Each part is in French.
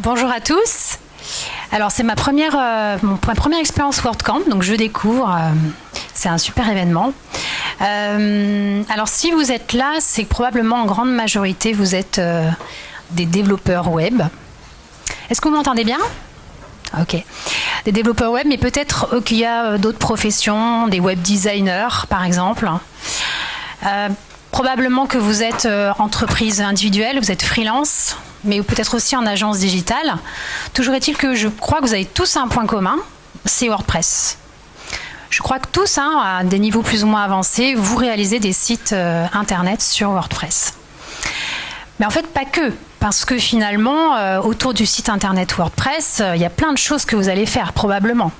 Bonjour à tous. Alors c'est ma première, euh, expérience WordCamp, donc je découvre. Euh, c'est un super événement. Euh, alors si vous êtes là, c'est probablement en grande majorité vous êtes des développeurs web. Est-ce que vous m'entendez bien? Ok. Des développeurs web, mais peut-être qu'il y a d'autres professions, des web designers par exemple. Probablement que vous êtes entreprise individuelle, vous êtes freelance, mais peut-être aussi en agence digitale. Toujours est-il que je crois que vous avez tous un point commun, c'est WordPress. Je crois que tous, hein, à des niveaux plus ou moins avancés, vous réalisez des sites euh, internet sur WordPress. Mais en fait, pas que, parce que finalement, euh, autour du site internet WordPress, il y a plein de choses que vous allez faire, probablement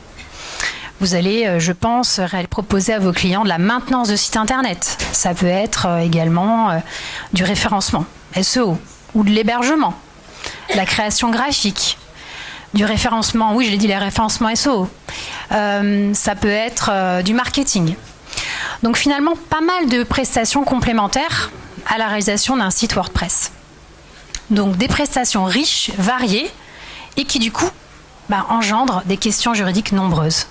vous allez, euh, je pense, proposer à vos clients de la maintenance de site internet. Ça peut être euh, également euh, du référencement, SEO, ou de l'hébergement, la création graphique, du référencement, oui, je l'ai dit, les référencements SEO. ça peut être du marketing. Donc finalement, pas mal de prestations complémentaires à la réalisation d'un site WordPress. Donc des prestations riches, variées, et qui du coup bah, engendrent des questions juridiques nombreuses.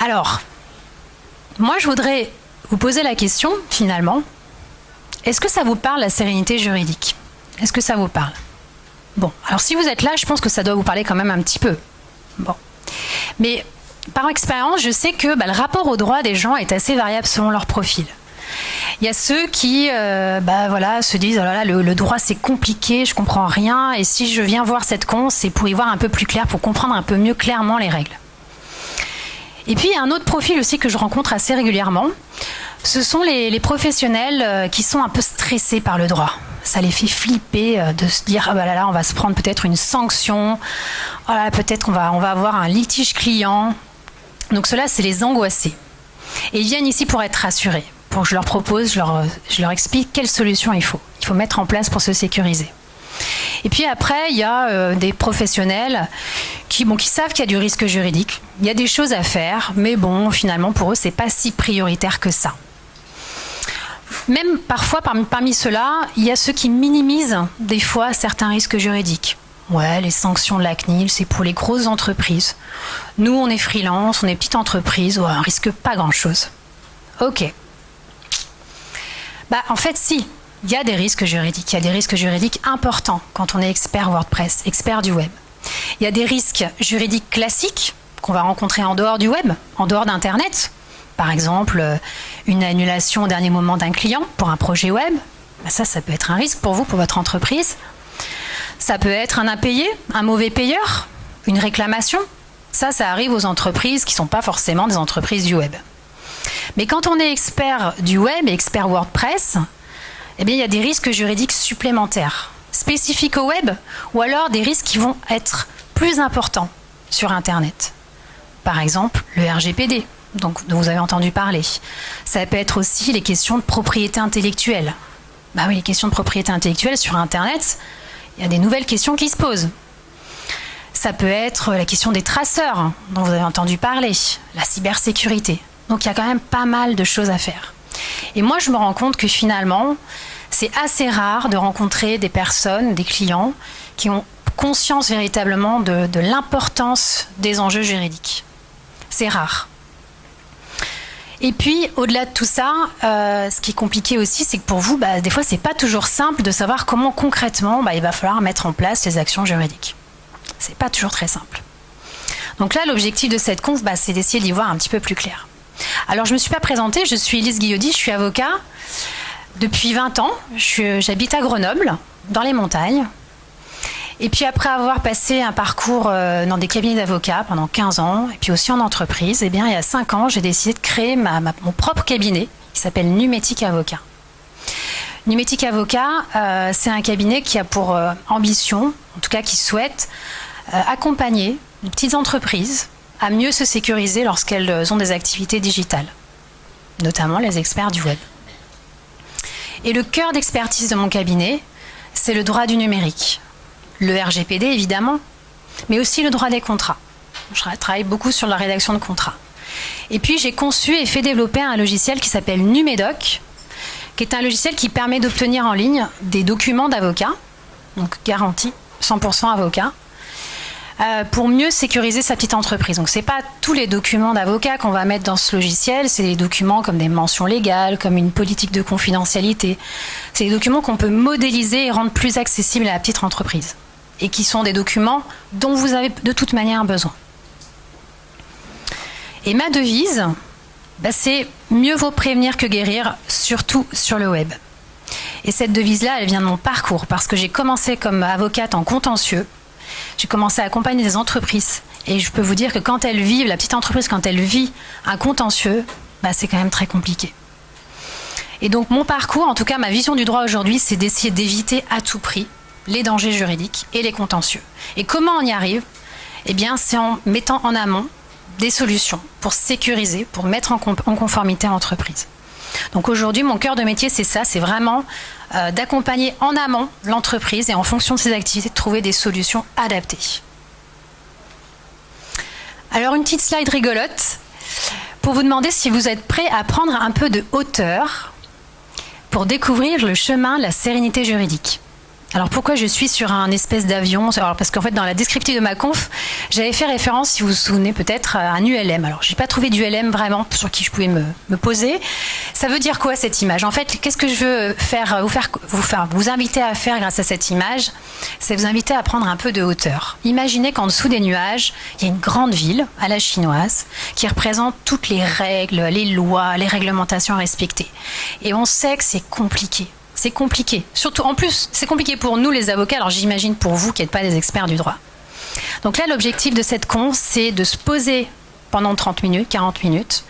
Alors, moi, je voudrais vous poser la question, finalement, est-ce que ça vous parle, la sérénité juridique? Est-ce que ça vous parle? Bon, alors si vous êtes là, je pense que ça doit vous parler quand même un petit peu. Bon. Mais par expérience, je sais que bah, le rapport au droit des gens est assez variable selon leur profil. Il y a ceux qui euh, bah, voilà, se disent oh le, droit c'est compliqué, je comprends rien, et si je viens voir cette con, c'est pour y voir un peu plus clair, pour comprendre un peu mieux clairement les règles. Et puis, il y a un autre profil aussi que je rencontre assez régulièrement. Ce sont les, professionnels euh, qui sont un peu stressés par le droit. Ça les fait flipper euh, de se dire ah bah là, là on va se prendre peut-être une sanction, oh peut-être on va, on va avoir un litige client. Donc cela, c'est les angoissés. Et ils viennent ici pour être rassurés, je leur propose, je leur, explique quelle solution il faut. Il faut mettre en place pour se sécuriser. Et puis après, il y a euh, des professionnels qui, bon, savent qu'il y a du risque juridique. Il y a des choses à faire, mais bon, finalement, pour eux, c'est pas si prioritaire que ça. Même parfois, parmi, ceux-là, il y a ceux qui minimisent des fois certains risques juridiques. Ouais, les sanctions de la CNIL, c'est pour les grosses entreprises. Nous, on est freelance, on est petite entreprise, on risque pas grand-chose. Ok. Bah, en fait, si, il y a des risques juridiques. Il y a des risques juridiques importants quand on est expert WordPress, expert du web. Il y a des risques juridiques classiques qu'on va rencontrer en dehors du web, en dehors d'Internet. Par exemple, euh, une annulation au dernier moment d'un client pour un projet web. Ben ça, ça peut être un risque pour vous, pour votre entreprise. Ça peut être un impayé, un mauvais payeur, une réclamation. Ça, ça arrive aux entreprises qui ne sont pas forcément des entreprises du web. Mais quand on est expert du web et expert WordPress, eh il y a des risques juridiques supplémentaires, spécifiques au web, ou alors des risques qui vont être plus importants sur Internet. Par exemple, le RGPD, donc, vous avez entendu parler. Ça peut être aussi les questions de propriété intellectuelle. Bah oui, les questions de propriété intellectuelle sur Internet, il y a des nouvelles questions qui se posent. Ça peut être la question des traceurs, dont vous avez entendu parler, la cybersécurité. Donc il y a quand même pas mal de choses à faire. Et moi, je me rends compte que finalement, c'est assez rare de rencontrer des personnes, des clients, qui ont conscience véritablement de, l'importance des enjeux juridiques. C'est rare. Et puis, au-delà de tout ça, euh, ce qui est compliqué aussi, c'est que pour vous, bah, des fois, c'est pas toujours simple de savoir comment concrètement bah, il va falloir mettre en place les actions juridiques. C'est pas toujours très simple. Donc là, l'objectif de cette conf, bah, c'est d'essayer d'y voir un petit peu plus clair. Alors, je ne me suis pas présentée, je suis Elise Guillaudy, je suis avocat. Depuis 20 ans, j'habite à Grenoble, dans les montagnes. Et puis après avoir passé un parcours euh, dans des cabinets d'avocats pendant 15 ans, et puis aussi en entreprise, eh bien, il y a 5 ans, j'ai décidé de créer mon propre cabinet qui s'appelle Numétique Avocat. Numétique Avocat, euh, c'est un cabinet qui a pour euh, ambition, en tout cas qui souhaite, accompagner les petites entreprises à mieux se sécuriser lorsqu'elles ont des activités digitales, notamment les experts du web. Et le cœur d'expertise de mon cabinet, c'est le droit du numérique. Le RGPD, évidemment, mais aussi le droit des contrats. Je travaille beaucoup sur la rédaction de contrats. Et puis j'ai conçu et fait développer un logiciel qui s'appelle Numédoc, qui est un logiciel qui permet d'obtenir en ligne des documents d'avocat, donc garantis, 100% avocat. Euh, pour mieux sécuriser sa petite entreprise. Donc, ce n'est pas tous les documents d'avocat qu'on va mettre dans ce logiciel, c'est des documents comme des mentions légales, comme une politique de confidentialité. C'est des documents qu'on peut modéliser et rendre plus accessibles à la petite entreprise. Et qui sont des documents dont vous avez de toute manière besoin. Et ma devise, bah, c'est mieux vaut prévenir que guérir, surtout sur le web. Et cette devise-là, elle vient de mon parcours, parce que j'ai commencé comme avocate en contentieux. J'ai commencé à accompagner des entreprises. Et je peux vous dire que quand elles vivent, la petite entreprise, quand elle vit un contentieux, bah, c'est quand même très compliqué. Et donc mon parcours, en tout cas ma vision du droit aujourd'hui, c'est d'essayer d'éviter à tout prix les dangers juridiques et les contentieux. Et comment on y arrive? Eh bien, c'est en mettant en amont des solutions pour sécuriser, pour mettre en, conformité l'entreprise. Donc aujourd'hui, mon cœur de métier, c'est ça, c'est vraiment euh, d'accompagner en amont l'entreprise et en fonction de ses activités, de trouver des solutions adaptées. Alors une petite slide rigolote pour vous demander si vous êtes prêt à prendre un peu de hauteur pour découvrir le chemin de la sérénité juridique. Alors pourquoi je suis sur un espèce d'avion? Alors parce qu'en fait dans la descriptive de ma conf, j'avais fait référence, si vous vous souvenez peut-être, à un ULM. Alors j'ai pas trouvé d'ULM vraiment sur qui je pouvais me, poser. Ça veut dire quoi cette image? En fait, qu'est-ce que je veux vous faire vous faire vous inviter à faire grâce à cette image? C'est vous inviter à prendre un peu de hauteur. Imaginez qu'en dessous des nuages, il y a une grande ville à la chinoise qui représente toutes les règles, les lois, les réglementations à respecter. Et on sait que c'est compliqué c'est compliqué. Surtout, en plus, c'est compliqué pour nous les avocats, alors j'imagine pour vous qui n'êtes pas des experts du droit. Donc là, l'objectif de cette con, c'est de se poser pendant 30 minutes, 40 minutes,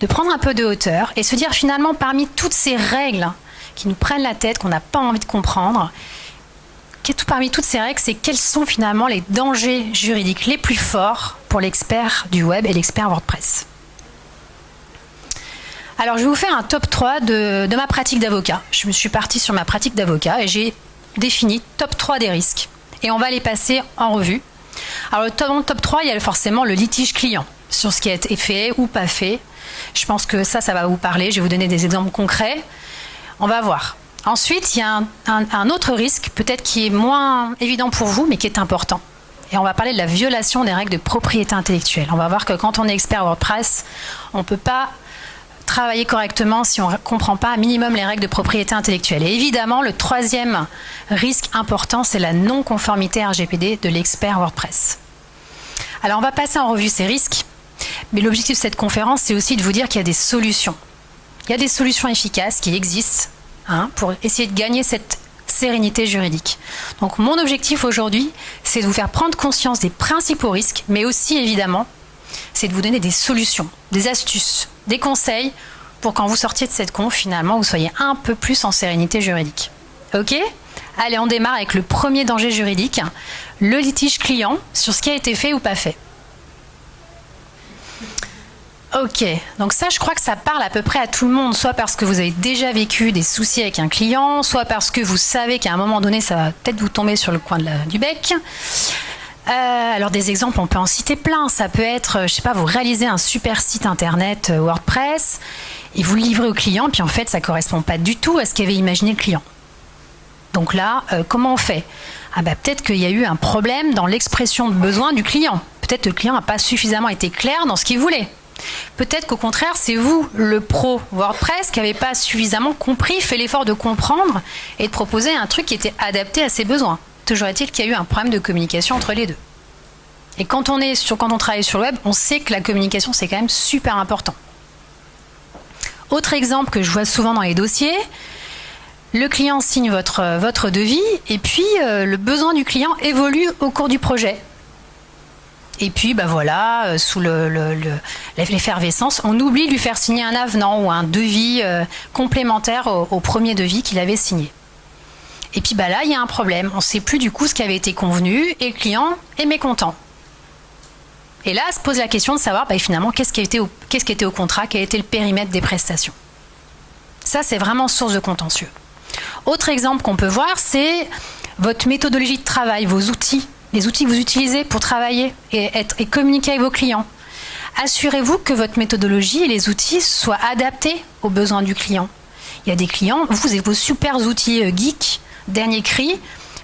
de prendre un peu de hauteur et se dire finalement, parmi toutes ces règles qui nous prennent la tête, qu'on n'a pas envie de comprendre, parmi toutes ces règles, c'est quels sont finalement les dangers juridiques les plus forts pour l'expert du web et l'expert WordPress? Alors, je vais vous faire un top 3 de, ma pratique d'avocat. Je me suis partie sur ma pratique d'avocat et j'ai défini top 3 des risques. Et on va les passer en revue. Alors, dans le top 3, il y a forcément le litige client sur ce qui a été fait ou pas fait. Je pense que ça, ça va vous parler. Je vais vous donner des exemples concrets. On va voir. Ensuite, il y a un autre risque, peut-être qui est moins évident pour vous, mais qui est important. Et on va parler de la violation des règles de propriété intellectuelle. On va voir que quand on est expert WordPress, on ne peut pas travailler correctement si on ne comprend pas un minimum les règles de propriété intellectuelle. Et évidemment, le troisième risque important, c'est la non-conformité RGPD de l'expert WordPress. Alors, on va passer en revue ces risques, mais l'objectif de cette conférence, c'est aussi de vous dire qu'il y a des solutions. Il y a des solutions efficaces qui existent hein, pour essayer de gagner cette sérénité juridique. Donc, mon objectif aujourd'hui, c'est de vous faire prendre conscience des principaux risques, mais aussi, évidemment, c'est de vous donner des solutions, des astuces, des conseils pour quand vous sortiez de cette conf, finalement, vous soyez un peu plus en sérénité juridique. Ok? Allez, on démarre avec le premier danger juridique, le litige client sur ce qui a été fait ou pas fait. Ok, donc ça, je crois que ça parle à peu près à tout le monde, soit parce que vous avez déjà vécu des soucis avec un client, soit parce que vous savez qu'à un moment donné, ça va peut-être vous tomber sur le coin du bec. Euh, alors des exemples, on peut en citer plein. Ça peut être, euh, je sais pas, vous réalisez un super site internet euh, WordPress et vous le livrez au client, puis en fait ça correspond pas du tout à ce qu'avait imaginé le client. Donc là, comment on fait? Ah bah peut-être qu'il y a eu un problème dans l'expression de besoin du client. Peut-être que le client n'a pas suffisamment été clair dans ce qu'il voulait. Peut-être qu'au contraire, c'est vous, le pro WordPress, qui n'avez pas suffisamment compris, fait l'effort de comprendre et de proposer un truc qui était adapté à ses besoins. Toujours est-il qu'il y a eu un problème de communication entre les deux. Et quand on, est sur, quand on travaille sur le web, on sait que la communication, c'est quand même super important. Autre exemple que je vois souvent dans les dossiers, le client signe votre, devis et puis euh, le besoin du client évolue au cours du projet. Et puis, bah voilà, euh, sous l'effervescence, on oublie de lui faire signer un avenant ou un devis euh, complémentaire au premier devis qu'il avait signé. Et puis bah là, il y a un problème. On ne sait plus du coup ce qui avait été convenu et le client est mécontent. Et là, se pose la question de savoir bah, finalement qu'est-ce qui, était au, contrat, quel était le périmètre des prestations. Ça, c'est vraiment source de contentieux. Autre exemple qu'on peut voir, c'est votre méthodologie de travail, vos outils, les outils que vous utilisez pour travailler et, être, et communiquer avec vos clients. Assurez-vous que votre méthodologie et les outils soient adaptés aux besoins du client. Il y a des clients, vous avez vos super outils euh, geeks dernier cri,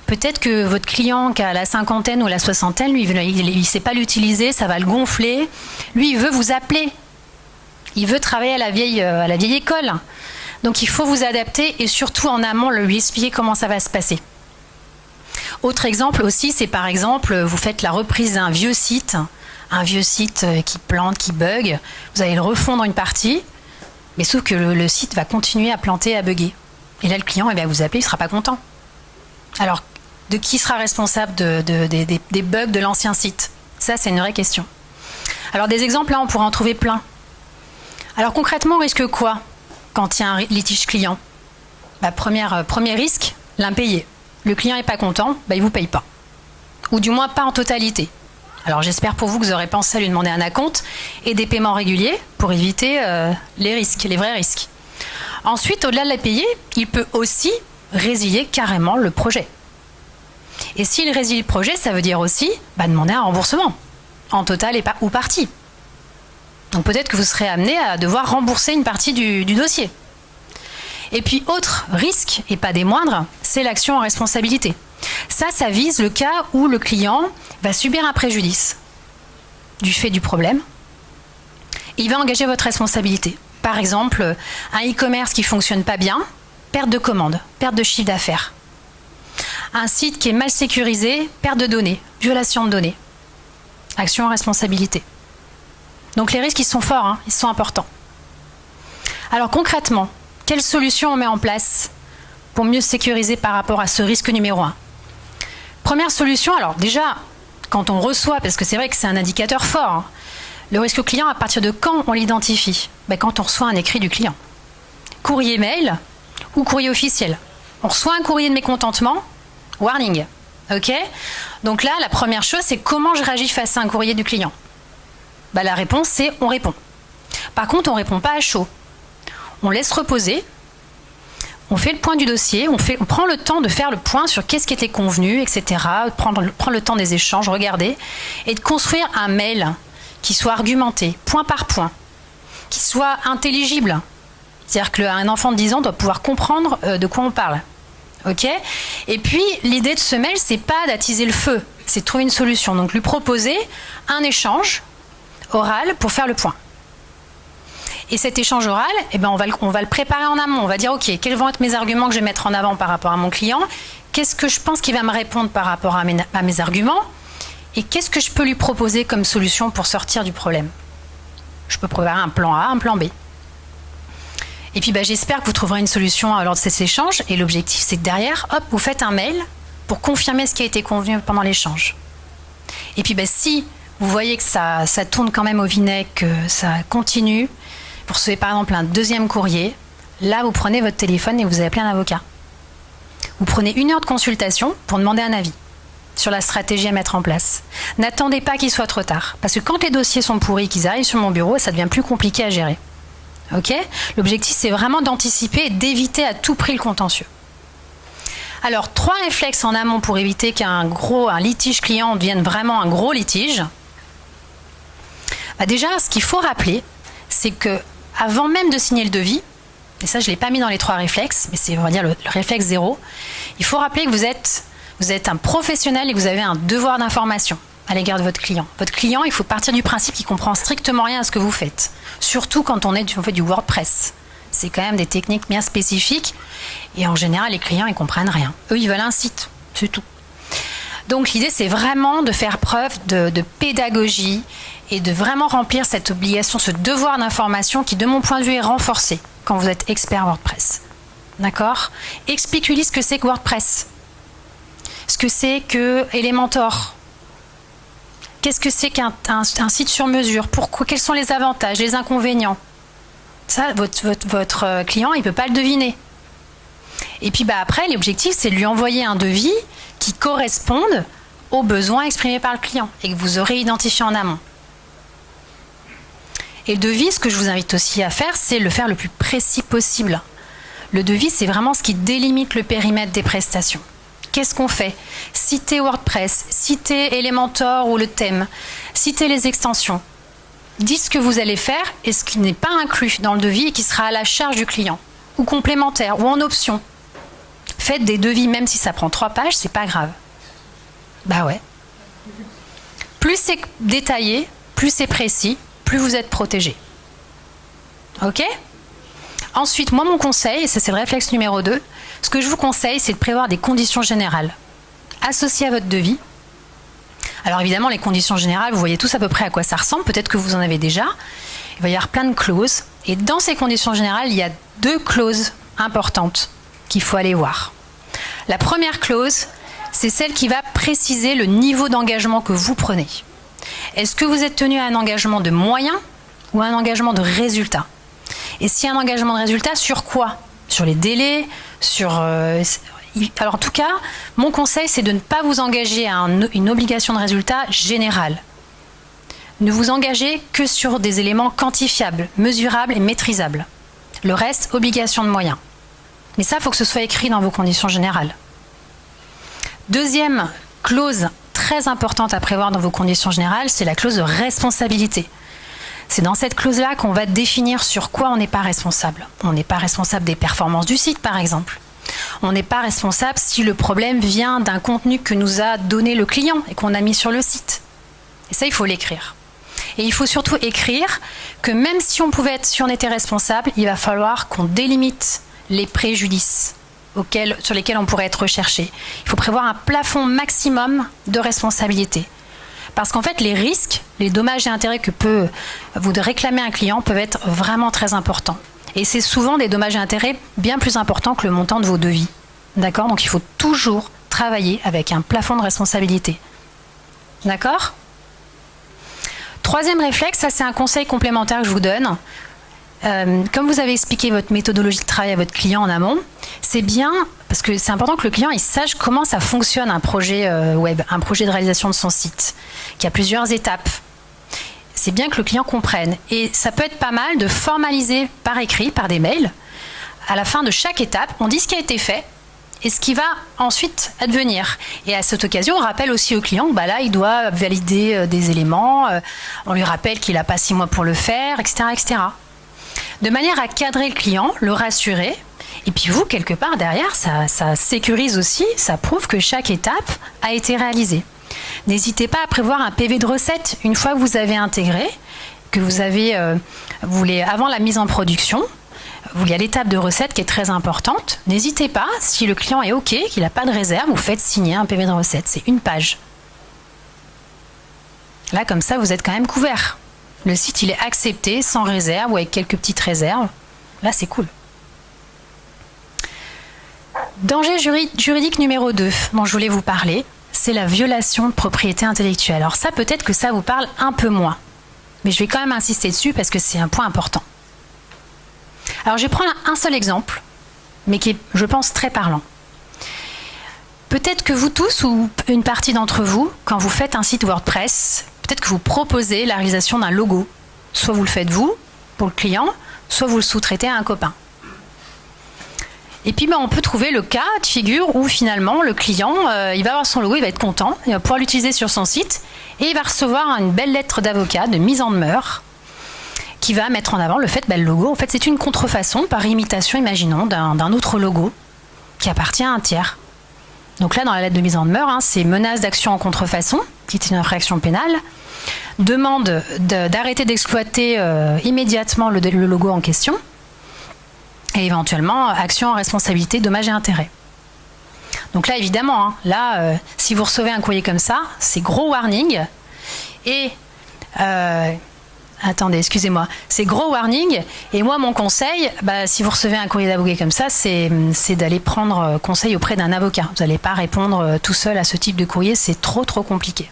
peut-être que votre client qui a la cinquantaine ou la soixantaine, lui, il ne sait pas l'utiliser, ça va le gonfler. Lui, il veut vous appeler. Il veut travailler à la vieille, euh, à la vieille école. Donc il faut vous adapter et surtout en amont lui expliquer comment ça va se passer. Autre exemple aussi, c'est par exemple, vous faites la reprise d'un vieux site, un vieux site euh, qui plante, qui bug, vous allez le refondre une partie, mais sauf que le, site va continuer à planter, à bugger. Et là, le client, il va vous appeler, il ne sera pas content. Alors, de qui sera responsable des, bugs de l'ancien site? Ça, c'est une vraie question. Alors, des exemples, là, on pourrait en trouver plein. Alors, concrètement, on risque quoi quand il y a un litige client? Bah, euh, Premier risque, l'impayé. Le client n'est pas content, bah, il ne vous paye pas. Ou du moins pas en totalité. Alors j'espère pour vous que vous aurez pensé à lui demander un acompte et des paiements réguliers pour éviter euh, les risques, les vrais risques. Ensuite, au-delà de la payer, il peut aussi résilier carrément le projet. Et s'il résilie le projet, ça veut dire aussi bah, demander un remboursement, en total et ou partie. Donc peut-être que vous serez amené à devoir rembourser une partie du, dossier. Et puis autre risque, et pas des moindres, c'est l'action en responsabilité. Ça, ça vise le cas où le client va subir un préjudice du fait du problème. Il va engager votre responsabilité. Par exemple, un e-commerce qui fonctionne pas bien, perte de commande, perte de chiffre d'affaires. Un site qui est mal sécurisé, perte de données, violation de données. Action en responsabilité. Donc les risques, ils sont forts, hein, ils sont importants. Alors concrètement, quelle solution on met en place pour mieux sécuriser par rapport à ce risque numéro un? Première solution, alors déjà, quand on reçoit, parce que c'est vrai que c'est un indicateur fort, hein, le risque client, à partir de quand on l'identifie? Ben, Quand on reçoit un écrit du client. Courrier mail ou courrier officiel. On reçoit un courrier de mécontentement, warning. OK? Donc là, la première chose, c'est comment je réagis face à un courrier du client? Ben, La réponse, c'est on répond. Par contre, on ne répond pas à chaud. On laisse reposer, on fait le point du dossier, on prend le temps de faire le point sur qu'est-ce qui était convenu, etc. Prendre, prendre le temps des échanges, regarder, et de construire un mail qui soit argumenté, point par point, qui soit intelligible. C'est-à-dire qu'un enfant de 10 ans doit pouvoir comprendre euh, de quoi on parle. Et puis, l'idée de ce mail, c'est pas d'attiser le feu, c'est de trouver une solution. Donc, lui proposer un échange oral pour faire le point. Et cet échange oral, eh ben on, va le, préparer en amont. On va dire, OK, quels vont être mes arguments que je vais mettre en avant par rapport à mon client? Qu'est-ce que je pense qu'il va me répondre par rapport à mes arguments? Et qu'est-ce que je peux lui proposer comme solution pour sortir du problème? Je peux préparer un plan A, un plan B. Et puis bah, j'espère que vous trouverez une solution lors de cet échange. Et l'objectif, c'est que derrière, hop, vous faites un mail pour confirmer ce qui a été convenu pendant l'échange. Et puis bah, si vous voyez que ça, ça tourne quand même au vinaigre, que ça continue, vous recevez par exemple un deuxième courrier, là vous prenez votre téléphone et vous appelé un avocat. Vous prenez une heure de consultation pour demander un avis sur la stratégie à mettre en place. N'attendez pas qu'il soit trop tard, parce que quand les dossiers sont pourris, qu'ils arrivent sur mon bureau, ça devient plus compliqué à gérer. Ok L'objectif, c'est vraiment d'anticiper et d'éviter à tout prix le contentieux. Alors, trois réflexes en amont pour éviter qu'un gros, litige client devienne vraiment un gros litige. Bah, déjà, ce qu'il faut rappeler, c'est que avant même de signer le devis, et ça je ne l'ai pas mis dans les trois réflexes, mais c'est on va le, réflexe zéro, il faut rappeler que vous êtes, vous êtes un professionnel et que vous avez un devoir d'information à l'égard de votre client. Votre client, il faut partir du principe qu'il comprend strictement rien à ce que vous faites, surtout quand on, est, on fait du WordPress. C'est quand même des techniques bien spécifiques et en général les clients ils comprennent rien. Eux ils veulent un site, c'est tout. Donc l'idée c'est vraiment de faire preuve de, pédagogie et de vraiment remplir cette obligation, ce devoir d'information qui, de mon point de vue, est renforcé quand vous êtes expert WordPress. D'accord? Explique-lui ce que c'est que WordPress. Ce que c'est que Elementor. Qu'est-ce que c'est qu'un site sur mesure? Pourquoi Quels sont les avantages, les inconvénients? Ça, votre, votre, euh, client, il ne peut pas le deviner. Et puis bah, après, l'objectif, c'est de lui envoyer un devis qui corresponde aux besoins exprimés par le client et que vous aurez identifié en amont. Et le devis, ce que je vous invite aussi à faire, c'est le faire le plus précis possible. Le devis, c'est vraiment ce qui délimite le périmètre des prestations. Qu'est-ce qu'on fait? Citer WordPress, citer Elementor ou le thème, citer les extensions. Dites ce que vous allez faire et ce qui n'est pas inclus dans le devis et qui sera à la charge du client, ou complémentaire, ou en option. Faites des devis, même si ça prend trois pages, c'est pas grave. Bah ouais. Plus c'est détaillé, plus c'est précis, plus vous êtes protégé. Ok? Ensuite, moi, mon conseil, et c'est le réflexe numéro 2, ce que je vous conseille, c'est de prévoir des conditions générales associées à votre devis. Alors évidemment, les conditions générales, vous voyez tous à peu près à quoi ça ressemble, peut-être que vous en avez déjà. Il va y avoir plein de clauses. Et dans ces conditions générales, il y a deux clauses importantes qu'il faut aller voir. La première clause, c'est celle qui va préciser le niveau d'engagement que vous prenez. Est-ce que vous êtes tenu à un engagement de moyens ou à un engagement de résultat? Et si un engagement de résultat, sur quoi? Sur les délais Euh, alors en tout cas, mon conseil, c'est de ne pas vous engager à une obligation de résultat générale. Ne vous engagez que sur des éléments quantifiables, mesurables et maîtrisables. Le reste, obligation de moyens. Mais ça, il faut que ce soit écrit dans vos conditions générales. Deuxième clause très importante à prévoir dans vos conditions générales, c'est la clause de responsabilité. C'est dans cette clause-là qu'on va définir sur quoi on n'est pas responsable. On n'est pas responsable des performances du site, par exemple. On n'est pas responsable si le problème vient d'un contenu que nous a donné le client et qu'on a mis sur le site. Et ça, il faut l'écrire. Et il faut surtout écrire que même si on pouvait être, si on était responsable, il va falloir qu'on délimite les préjudices sur lesquels on pourrait être recherché. Il faut prévoir un plafond maximum de responsabilité. Parce qu'en fait, les risques, les dommages et intérêts que peut vous réclamer un client peuvent être vraiment très importants. Et c'est souvent des dommages et intérêts bien plus importants que le montant de vos devis. D'accord? Donc il faut toujours travailler avec un plafond de responsabilité. D'accord? Troisième réflexe, ça c'est un conseil complémentaire que je vous donne. Euh, comme vous avez expliqué votre méthodologie de travail à votre client en amont, c'est bien parce que c'est important que le client sache comment ça fonctionne un projet euh, web, un projet de réalisation de son site, qui a plusieurs étapes c'est bien que le client comprenne. Et ça peut être pas mal de formaliser par écrit, par des mails. À la fin de chaque étape, on dit ce qui a été fait et ce qui va ensuite advenir. Et à cette occasion, on rappelle aussi au client, bah là, il doit valider euh, des éléments, euh, on lui rappelle qu'il n'a pas six mois pour le faire, etc., etc. De manière à cadrer le client, le rassurer, et puis vous, quelque part derrière, ça, ça sécurise aussi, ça prouve que chaque étape a été réalisée. N'hésitez pas à prévoir un PV de recette une fois que vous avez intégré, que vous avez, euh, avant la mise en production. Il y a l'étape de recette qui est très importante. N'hésitez pas, si le client est OK, qu'il n'a pas de réserve, vous faites signer un PV de recette. C'est une page. Là, comme ça, vous êtes quand même couvert. Le site, il est accepté sans réserve ou avec quelques petites réserves. Là, c'est cool. Danger juridique numéro 2 dont je voulais vous parler, c'est la violation de propriété intellectuelle. Alors ça, peut-être que ça vous parle un peu moins. Mais je vais quand même insister dessus parce que c'est un point important. Alors je vais prendre un seul exemple, mais qui est, je pense, très parlant. Peut-être que vous tous ou une partie d'entre vous, quand vous faites un site WordPress, peut-être que vous proposez la réalisation d'un logo. Soit vous le faites vous, pour le client, soit vous le sous-traitez à un copain. Et puis, bah, on peut trouver le cas de figure où finalement le client, euh, il va avoir son logo, il va être content, il va pouvoir l'utiliser sur son site et il va recevoir une belle lettre d'avocat de mise en demeure qui va mettre en avant le fait que bah, le logo, en fait, c'est une contrefaçon par imitation, imaginons, d'un autre logo qui appartient à un tiers. Donc là, dans la lettre de mise en demeure, hein, c'est menace d'action en contrefaçon, qui est une infraction pénale, demande d'arrêter d'exploiter euh, immédiatement le logo en question et éventuellement action en responsabilité, dommages et intérêts. Donc là, évidemment, hein, là, euh, si vous recevez un courrier comme ça, c'est gros warning. Et euh, attendez, excusez-moi, c'est gros warning. Et moi, mon conseil, bah, si vous recevez un courrier d'avocat comme ça, c'est d'aller prendre euh, conseil auprès d'un avocat. Vous n'allez pas répondre tout seul à ce type de courrier, c'est trop trop compliqué.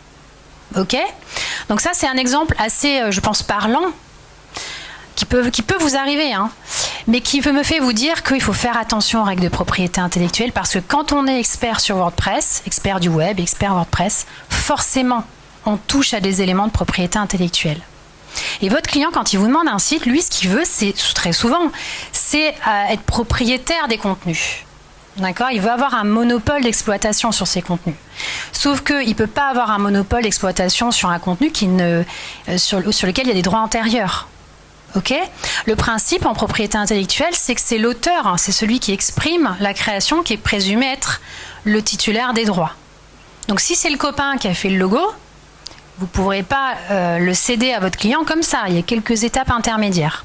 Ok? Donc ça, c'est un exemple assez, je pense, parlant qui peut, vous arriver, hein, mais qui me fait vous dire qu'il faut faire attention aux règles de propriété intellectuelle parce que quand on est expert sur WordPress, expert du web, expert WordPress, forcément, on touche à des éléments de propriété intellectuelle. Et votre client, quand il vous demande un site, lui, ce qu'il veut, c'est très souvent, c'est euh, être propriétaire des contenus. D'accord? Il veut avoir un monopole d'exploitation sur ses contenus. Sauf qu'il ne peut pas avoir un monopole d'exploitation sur un contenu euh, sur lequel il y a des droits antérieurs. Le principe en propriété intellectuelle, c'est que c'est l'auteur, hein, c'est celui qui exprime la création qui est présumé être le titulaire des droits. Donc si c'est le copain qui a fait le logo, vous ne pourrez pas euh, le céder à votre client comme ça. Il y a quelques étapes intermédiaires.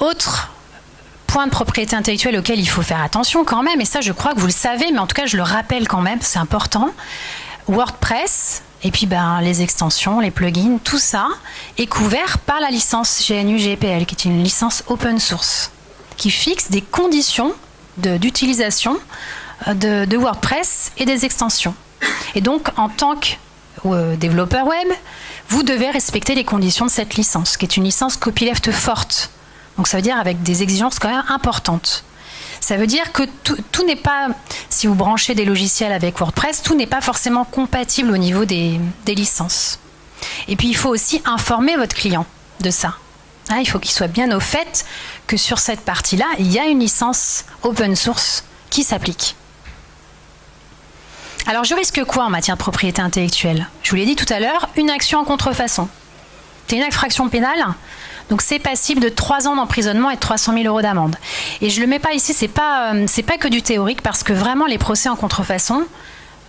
Autre point de propriété intellectuelle auquel il faut faire attention quand même, et ça je crois que vous le savez, mais en tout cas je le rappelle quand même, c'est important. WordPress, et puis ben, les extensions, les plugins, tout ça est couvert par la licence GNU-GPL, qui est une licence open source, qui fixe des conditions d'utilisation euh, de, de, WordPress et des extensions. Et donc, en tant que euh, développeur web, vous devez respecter les conditions de cette licence, qui est une licence copyleft forte. Donc ça veut dire avec des exigences quand même importantes. Ça veut dire que tout, n'est pas, si vous branchez des logiciels avec WordPress, tout n'est pas forcément compatible au niveau des, licences. Et puis il faut aussi informer votre client de ça. Hein, il faut qu'il soit bien au fait que sur cette partie-là, il y a une licence open source qui s'applique. Alors je risque quoi en matière de propriété intellectuelle? Je vous l'ai dit tout à l'heure, une action en contrefaçon. C'est une infraction pénale, donc c'est passible de 3 ans d'emprisonnement et de 300 000 euros d'amende. Et je ne le mets pas ici, c'est pas, euh, pas que du théorique, parce que vraiment les procès en contrefaçon,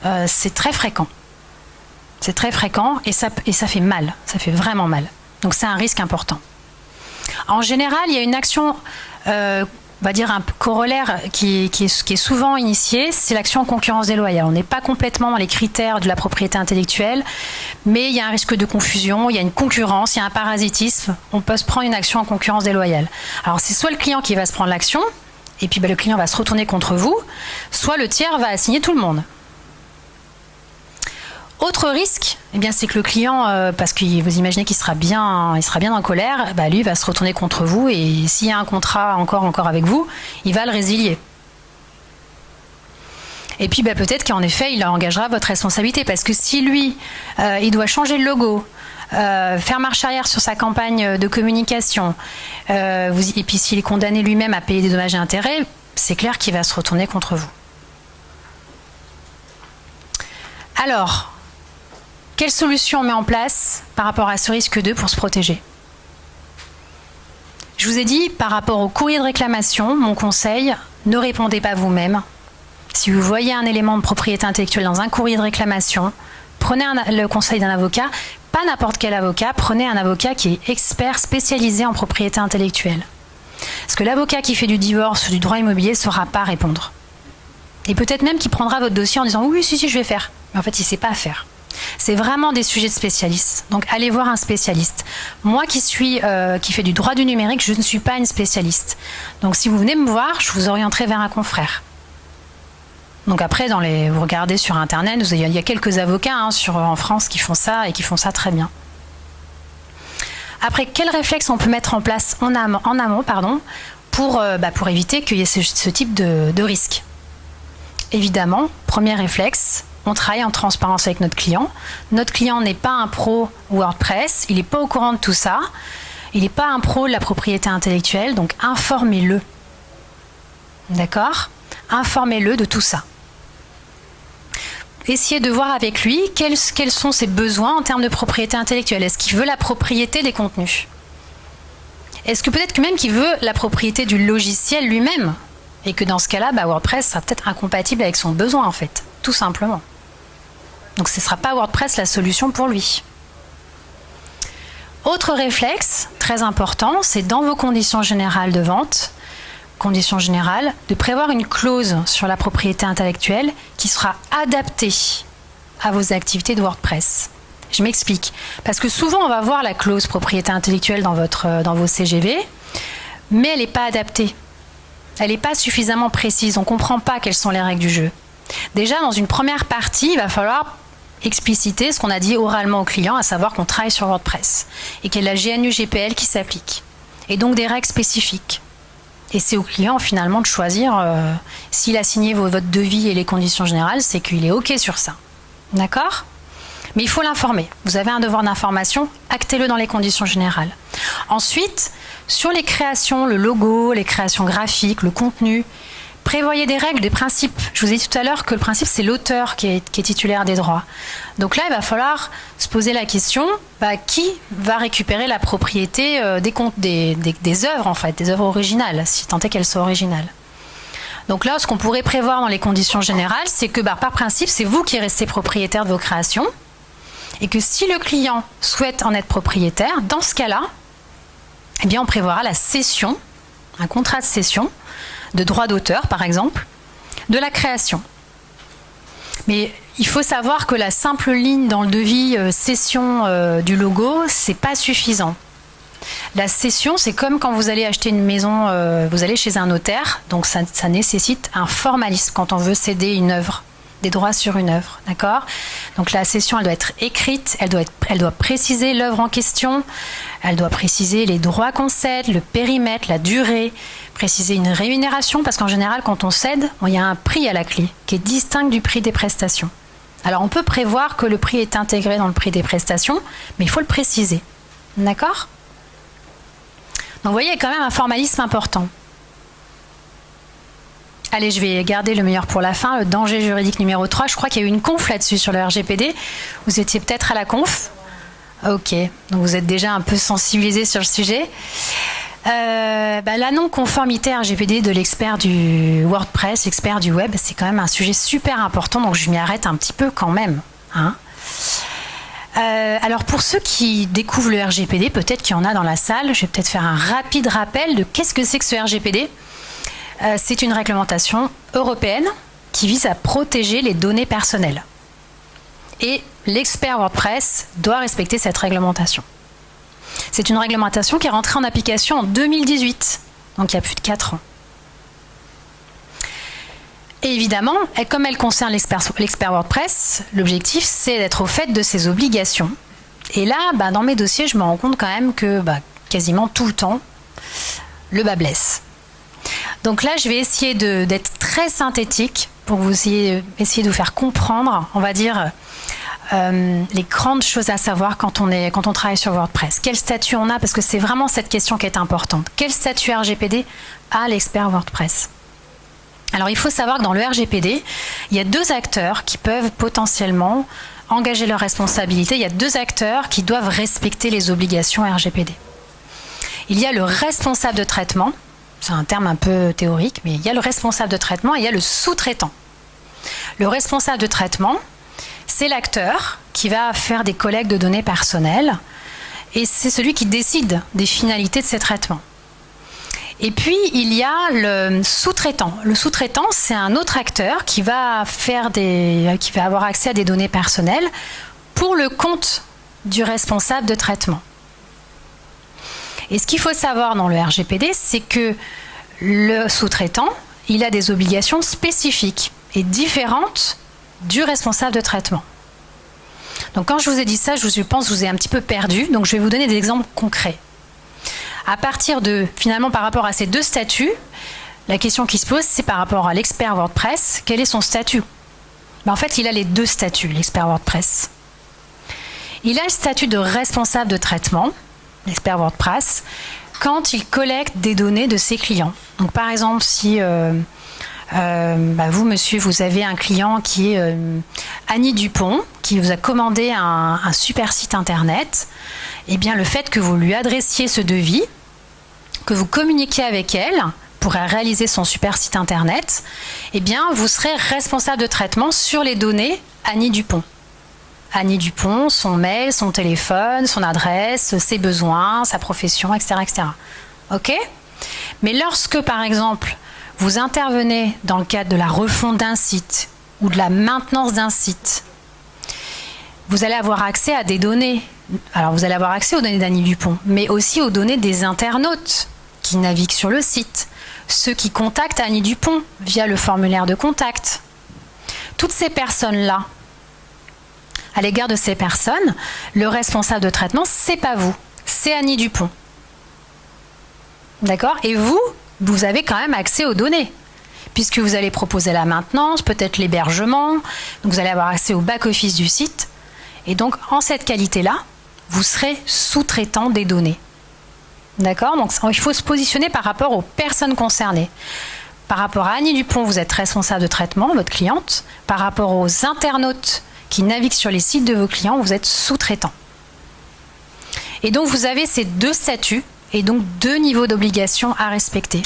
euh, c'est très fréquent. C'est très fréquent et ça, et ça fait mal, ça fait vraiment mal. Donc c'est un risque important. En général, il y a une action euh, on va dire un corollaire qui, est, souvent initié, c'est l'action en concurrence déloyale. On n'est pas complètement dans les critères de la propriété intellectuelle, mais il y a un risque de confusion, il y a une concurrence, il y a un parasitisme. On peut se prendre une action en concurrence déloyale. Alors c'est soit le client qui va se prendre l'action, et puis bah, le client va se retourner contre vous, soit le tiers va assigner tout le monde. Autre risque, eh bien, c'est que le client, euh, parce que vous imaginez qu'il sera bien, il sera bien en colère, bah, lui va se retourner contre vous et s'il y a un contrat encore, encore avec vous, il va le résilier. Et puis bah, peut-être qu'en effet, il engagera votre responsabilité parce que si lui, euh, il doit changer le logo, euh, faire marche arrière sur sa campagne de communication, et puis s'il est condamné lui-même à payer des dommages et intérêts, c'est clair qu'il va se retourner contre vous. Alors, quelle solution on met en place par rapport à ce risque 2 pour se protéger? Je vous ai dit, par rapport au courrier de réclamation, mon conseil, ne répondez pas vous-même. Si vous voyez un élément de propriété intellectuelle dans un courrier de réclamation, prenez le conseil d'un avocat, pas n'importe quel avocat, prenez un avocat qui est expert spécialisé en propriété intellectuelle. Parce que l'avocat qui fait du divorce ou du droit immobilier ne saura pas répondre. Et peut-être même qu'il prendra votre dossier en disant oui, si, si, je vais faire. Mais en fait, il ne sait pas faire. C'est vraiment des sujets de spécialistes. Donc allez voir un spécialiste. Moi qui suis euh, qui fais du droit du numérique, je ne suis pas une spécialiste. Donc si vous venez me voir, je vous orienterai vers un confrère. Donc après, dans les, vous regardez sur Internet, il y a quelques avocats hein, en France qui font ça et qui font ça très bien. Après, quels réflexes on peut mettre en place en amont, en amont pardon, pour, euh, bah, pour éviter qu'il y ait ce, type de risque? Évidemment, premier réflexe, on travaille en transparence avec notre client. Notre client n'est pas un pro WordPress, il n'est pas au courant de tout ça, il n'est pas un pro de la propriété intellectuelle, donc informez-le. D'accord? Informez-le de tout ça. Essayez de voir avec lui quels, sont ses besoins en termes de propriété intellectuelle. Est-ce qu'il veut la propriété des contenus? Est-ce que peut-être que même qu'il veut la propriété du logiciel lui-même? Et que dans ce cas-là, bah, WordPress sera peut-être incompatible avec son besoin en fait, tout simplement. Donc ce ne sera pas WordPress la solution pour lui. Autre réflexe très important, c'est dans vos conditions générales de vente, conditions générales, de prévoir une clause sur la propriété intellectuelle qui sera adaptée à vos activités de WordPress. Je m'explique. Parce que souvent, on va voir la clause propriété intellectuelle dans, votre, dans vos CGV, mais elle n'est pas adaptée. Elle n'est pas suffisamment précise. On ne comprend pas quelles sont les règles du jeu. Déjà, dans une première partie, il va falloir expliciter ce qu'on a dit oralement au client, à savoir qu'on travaille sur WordPress et qu'il y a la GNU GPL qui s'applique. Et donc des règles spécifiques. Et c'est au client finalement de choisir euh, s'il a signé votre devis et les conditions générales, c'est qu'il est OK sur ça. D'accord? Mais il faut l'informer. Vous avez un devoir d'information, actez-le dans les conditions générales. Ensuite, sur les créations, le logo, les créations graphiques, le contenu, prévoyez des règles, des principes. Je vous ai dit tout à l'heure que le principe, c'est l'auteur qui est, titulaire des droits. Donc là, il va falloir se poser la question bah, qui va récupérer la propriété euh, des, œuvres, en fait, des œuvres originales, si tant est qu'elles soient originales. Donc là, ce qu'on pourrait prévoir dans les conditions générales, c'est que bah, par principe, c'est vous qui restez propriétaire de vos créations. Et que si le client souhaite en être propriétaire, dans ce cas-là, eh bien, on prévoira la cession, un contrat de cession, de droit d'auteur, par exemple, de la création. Mais il faut savoir que la simple ligne dans le devis euh, cession euh, du logo, c'est pas suffisant. La cession, c'est comme quand vous allez acheter une maison, euh, vous allez chez un notaire, donc ça, ça, nécessite un formalisme quand on veut céder une œuvre, des droits sur une œuvre, d'accord? Donc la cession, elle doit être écrite, elle doit, être, elle doit préciser l'œuvre en question, elle doit préciser les droits qu'on cède, le périmètre, la durée, préciser une rémunération, parce qu'en général, quand on cède, il y a un prix à la clé qui est distinct du prix des prestations. Alors on peut prévoir que le prix est intégré dans le prix des prestations, mais il faut le préciser. D'accord? Donc vous voyez, il y a quand même un formalisme important. Allez, je vais garder le meilleur pour la fin, le danger juridique numéro 3. Je crois qu'il y a eu une conf là-dessus sur le RGPD. Vous étiez peut-être à la conf? Ok, donc vous êtes déjà un peu sensibilisé sur le sujet. Euh, bah, la non-conformité RGPD de l'expert du WordPress, l'expert du web, c'est quand même un sujet super important, donc je m'y arrête un petit peu quand même. Hein. Euh, alors pour ceux qui découvrent le RGPD, peut-être qu'il y en a dans la salle, je vais peut-être faire un rapide rappel de qu'est-ce que c'est que ce RGPD. Euh, c'est une réglementation européenne qui vise à protéger les données personnelles. Et l'expert WordPress doit respecter cette réglementation. C'est une réglementation qui est rentrée en application en 2018, donc il y a plus de 4 ans. Et évidemment, comme elle concerne l'expert WordPress, l'objectif c'est d'être au fait de ses obligations. Et là, bah, dans mes dossiers, je me rends compte quand même que bah, quasiment tout le temps, le bas blesse. Donc là, je vais essayer d'être très synthétique pour vous essayer, essayer de vous faire comprendre, on va dire, euh, les grandes choses à savoir quand on, est, quand on travaille sur WordPress. Quel statut on a? Parce que c'est vraiment cette question qui est importante. Quel statut RGPD a l'expert WordPress? Alors il faut savoir que dans le RGPD, il y a deux acteurs qui peuvent potentiellement engager leurs responsabilités. Il y a deux acteurs qui doivent respecter les obligations RGPD. Il y a le responsable de traitement, c'est un terme un peu théorique, mais il y a le responsable de traitement et il y a le sous-traitant. Le responsable de traitement, c'est l'acteur qui va faire des collectes de données personnelles et c'est celui qui décide des finalités de ces traitements. Et puis, il y a le sous-traitant. Le sous-traitant, c'est un autre acteur qui va, faire des, qui va avoir accès à des données personnelles pour le compte du responsable de traitement. Et ce qu'il faut savoir dans le RGPD, c'est que le sous-traitant, il a des obligations spécifiques et différentes du responsable de traitement. Donc quand je vous ai dit ça, je pense que vous ai un petit peu perdu, donc je vais vous donner des exemples concrets. À partir de, finalement, par rapport à ces deux statuts, la question qui se pose, c'est par rapport à l'expert WordPress, quel est son statut? Ben, En fait, il a les deux statuts, l'expert WordPress. Il a le statut de responsable de traitement, l'expert WordPress, quand il collecte des données de ses clients. Donc par exemple, si euh, euh, bah, vous, monsieur, vous avez un client qui est euh, Annie Dupont, qui vous a commandé un, super site internet. Eh bien, le fait que vous lui adressiez ce devis, que vous communiquiez avec elle pour réaliser son super site internet, eh bien, vous serez responsable de traitement sur les données Annie Dupont. Annie Dupont, son mail, son téléphone, son adresse, ses besoins, sa profession, etc. etc. OK? Mais lorsque, par exemple, vous intervenez dans le cadre de la refonte d'un site ou de la maintenance d'un site, vous allez avoir accès à des données. Alors vous allez avoir accès aux données d'Annie Dupont, mais aussi aux données des internautes qui naviguent sur le site, ceux qui contactent Annie Dupont via le formulaire de contact. Toutes ces personnes-là, à l'égard de ces personnes, le responsable de traitement, c'est pas vous, c'est Annie Dupont. D'accord? Et vous, vous avez quand même accès aux données puisque vous allez proposer la maintenance, peut-être l'hébergement, vous allez avoir accès au back-office du site. Et donc, en cette qualité-là, vous serez sous-traitant des données. D'accord? Donc, il faut se positionner par rapport aux personnes concernées. par rapport à Annie Dupont, vous êtes responsable de traitement, votre cliente. Par rapport aux internautes qui naviguent sur les sites de vos clients, vous êtes sous-traitant. Et donc vous avez ces deux statuts et donc deux niveaux d'obligation à respecter.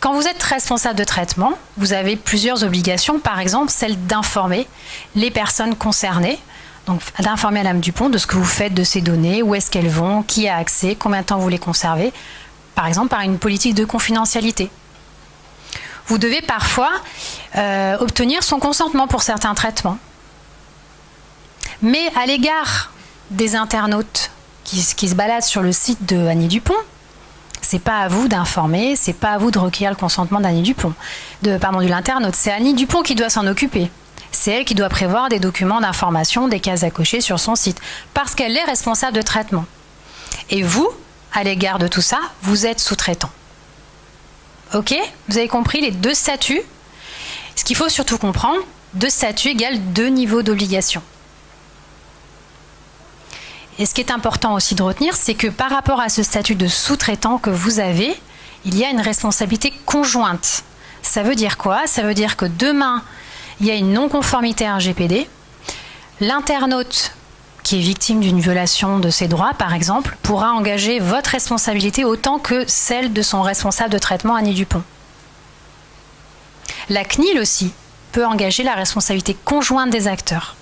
Quand vous êtes responsable de traitement, vous avez plusieurs obligations, par exemple celle d'informer les personnes concernées, donc d'informer Madame Dupont de ce que vous faites de ces données, où est-ce qu'elles vont, qui a accès, combien de temps vous les conservez, par exemple par une politique de confidentialité. Vous devez parfois euh, obtenir son consentement pour certains traitements. Mais à l'égard des internautes qui, se baladent sur le site de Annie Dupont, c'est pas à vous d'informer, c'est pas à vous de recueillir le consentement d'Annie Dupont, de, pardon, de l'internaute. C'est Annie Dupont qui doit s'en occuper. C'est elle qui doit prévoir des documents d'information, des cases à cocher sur son site, parce qu'elle est responsable de traitement. Et vous, à l'égard de tout ça, vous êtes sous-traitant. Ok? Vous avez compris les deux statuts? Ce qu'il faut surtout comprendre, deux statuts égale deux niveaux d'obligation. Et ce qui est important aussi de retenir, c'est que par rapport à ce statut de sous-traitant que vous avez, il y a une responsabilité conjointe. Ça veut dire quoi? Ça veut dire que demain, il y a une non-conformité à un GPD. L'internaute qui est victime d'une violation de ses droits, par exemple, pourra engager votre responsabilité autant que celle de son responsable de traitement, Annie Dupont. La CNIL aussi peut engager la responsabilité conjointe des acteurs.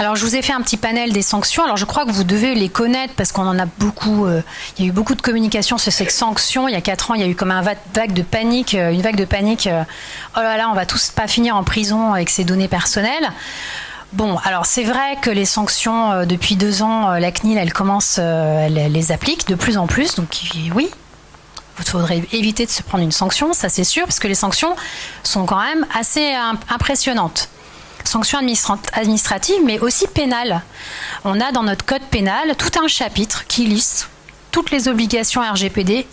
Alors, je vous ai fait un petit panel des sanctions. Alors, je crois que vous devez les connaître parce qu'on en a beaucoup. Euh, il y a eu beaucoup de communication sur ces sanctions. Il y a quatre ans, il y a eu comme un vague de panique, euh, une vague de panique. Euh, oh là là, on va tous pas finir en prison avec ces données personnelles. Bon, alors c'est vrai que les sanctions depuis deux ans, la CNIL, elle commence, elle les applique de plus en plus. Donc oui, il faudrait éviter de se prendre une sanction, ça c'est sûr, parce que les sanctions sont quand même assez impressionnantes sanctions administratives, mais aussi pénales. On a dans notre code pénal tout un chapitre qui liste toutes les obligations RGPD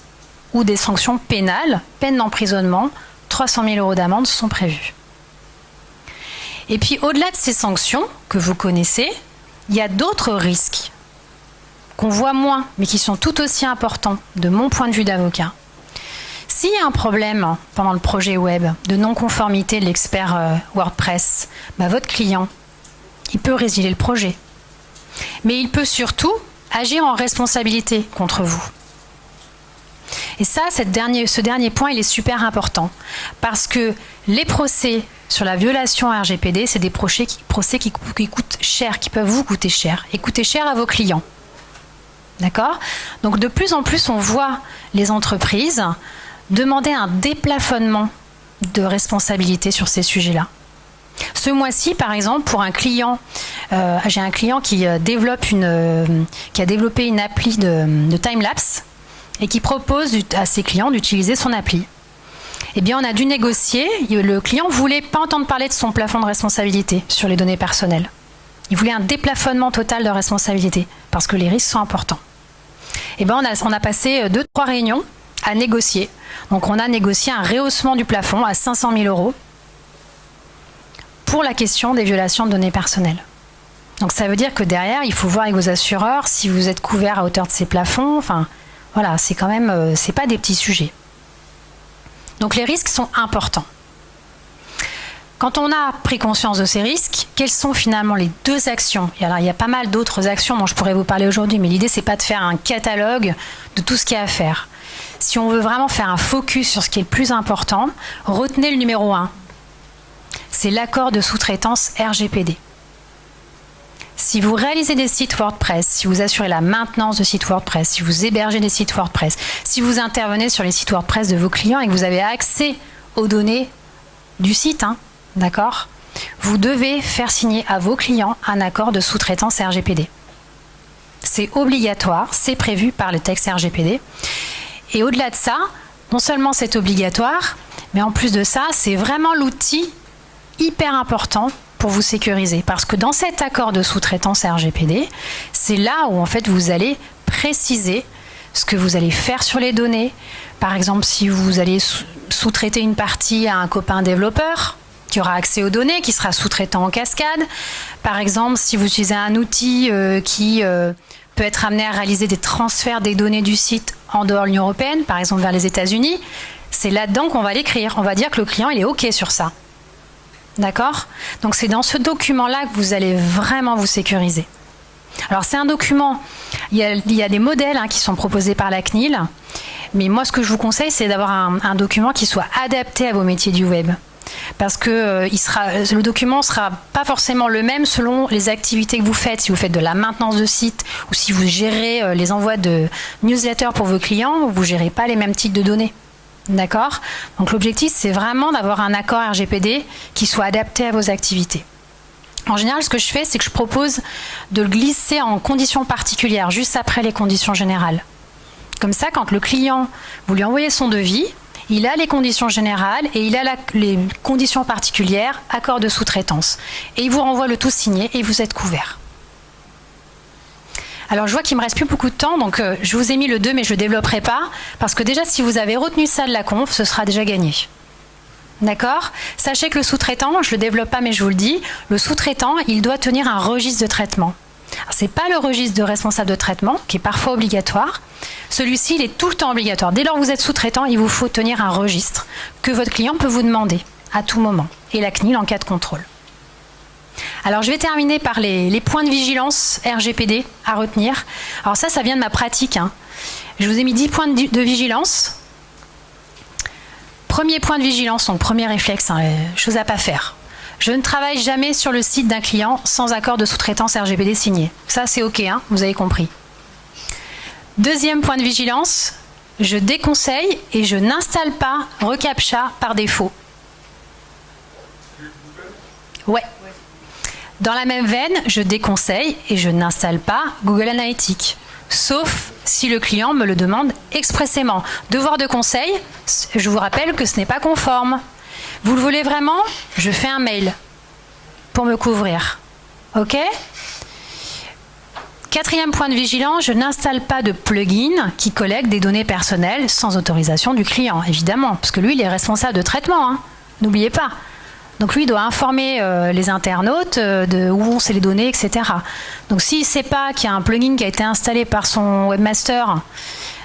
ou des sanctions pénales, peine d'emprisonnement, 300 000 euros d'amende sont prévues. Et puis au-delà de ces sanctions que vous connaissez, il y a d'autres risques qu'on voit moins, mais qui sont tout aussi importants de mon point de vue d'avocat. S'il y a un problème pendant le projet web de non-conformité de l'expert euh, WordPress, bah, votre client, il peut résilier le projet. Mais il peut surtout agir en responsabilité contre vous. Et ça, ce dernier point, il est super important. Parce que les procès sur la violation RGPD, c'est des procès qui, coûtent cher, qui peuvent vous coûter cher, et coûter cher à vos clients. D'accord? Donc de plus en plus, on voit les entreprises demander un déplafonnement de responsabilité sur ces sujets-là. Ce mois-ci, par exemple, pour un client, euh, j'ai un client qui euh, développe une, euh, qui a développé une appli de, de time-lapse et qui propose à ses clients d'utiliser son appli. Eh bien, on a dû négocier. Le client voulait pas entendre parler de son plafond de responsabilité sur les données personnelles. Il voulait un déplafonnement total de responsabilité parce que les risques sont importants. Eh bien, on a passé deux, trois réunions à négocier. Donc on a négocié un rehaussement du plafond à 500 000 euros pour la question des violations de données personnelles. Donc ça veut dire que derrière, il faut voir avec vos assureurs si vous êtes couvert à hauteur de ces plafonds. Enfin, voilà, c'est quand même, euh, c'est pas des petits sujets. Donc les risques sont importants. Quand on a pris conscience de ces risques, quelles sont finalement les deux actions? Alors, il y a pas mal d'autres actions dont je pourrais vous parler aujourd'hui, mais l'idée c'est pas de faire un catalogue de tout ce qu'il y a à faire si on veut vraiment faire un focus sur ce qui est le plus important, retenez le numéro 1. C'est l'accord de sous-traitance RGPD. Si vous réalisez des sites WordPress, si vous assurez la maintenance de sites WordPress, si vous hébergez des sites WordPress, si vous intervenez sur les sites WordPress de vos clients et que vous avez accès aux données du site, hein, d'accord Vous devez faire signer à vos clients un accord de sous-traitance RGPD. C'est obligatoire, c'est prévu par le texte RGPD. Et au-delà de ça, non seulement c'est obligatoire, mais en plus de ça, c'est vraiment l'outil hyper important pour vous sécuriser. Parce que dans cet accord de sous-traitance RGPD, c'est là où en fait vous allez préciser ce que vous allez faire sur les données. Par exemple, si vous allez sous-traiter une partie à un copain développeur, qui aura accès aux données, qui sera sous-traitant en cascade. Par exemple, si vous utilisez un outil euh, qui euh, peut être amené à réaliser des transferts des données du site en dehors de l'Union européenne, par exemple vers les États-Unis, c'est là-dedans qu'on va l'écrire. On va dire que le client il est OK sur ça. D'accord? Donc c'est dans ce document-là que vous allez vraiment vous sécuriser. Alors c'est un document, il y a, des modèles hein, qui sont proposés par la CNIL, mais moi ce que je vous conseille c'est d'avoir un, document qui soit adapté à vos métiers du web. Parce que euh, le document ne sera pas forcément le même selon les activités que vous faites. Si vous faites de la maintenance de site ou si vous gérez euh, les envois de newsletters pour vos clients, vous ne gérez pas les mêmes types de données. D'accord? Donc l'objectif, c'est vraiment d'avoir un accord RGPD qui soit adapté à vos activités. En général, ce que je fais, c'est que je propose de le glisser en conditions particulières, juste après les conditions générales. Comme ça, quand le client, vous lui envoyez son devis, il a les conditions générales et il a les conditions particulières, accord de sous-traitance. Et il vous renvoie le tout signé et vous êtes couvert. Alors je vois qu'il me reste plus beaucoup de temps, donc euh, je vous ai mis le 2 mais je ne développerai pas, parce que déjà si vous avez retenu ça de la conf, ce sera déjà gagné. D'accord? Sachez que le sous-traitant, je ne le développe pas mais je vous le dis, le sous-traitant, il doit tenir un registre de traitement. Ce n'est pas le registre de responsable de traitement, qui est parfois obligatoire. Celui-ci, il est tout le temps obligatoire. Dès lors que vous êtes sous-traitant, il vous faut tenir un registre que votre client peut vous demander à tout moment, et la CNIL en cas de contrôle. Alors je vais terminer par les, points de vigilance RGPD à retenir. Alors ça, ça vient de ma pratique. Hein. Je vous ai mis 10 points de, vigilance. Premier point de vigilance, donc premier réflexe, hein, chose à pas faire. Je ne travaille jamais sur le site d'un client sans accord de sous-traitance RGPD signé. Ça, c'est OK, hein, vous avez compris. Deuxième point de vigilance, je déconseille et je n'installe pas reCAPTCHA par défaut. Ouais. Dans la même veine, je déconseille et je n'installe pas Google Analytics, sauf si le client me le demande expressément. Devoir de conseil, je vous rappelle que ce n'est pas conforme. Vous le voulez vraiment Je fais un mail pour me couvrir. OK Quatrième point de vigilance, je n'installe pas de plugin qui collecte des données personnelles sans autorisation du client, évidemment, parce que lui, il est responsable de traitement. Hein. N'oubliez pas. Donc lui, il doit informer euh, les internautes euh, de où vont les données, etc. Donc s'il ne sait pas qu'il y a un plugin qui a été installé par son webmaster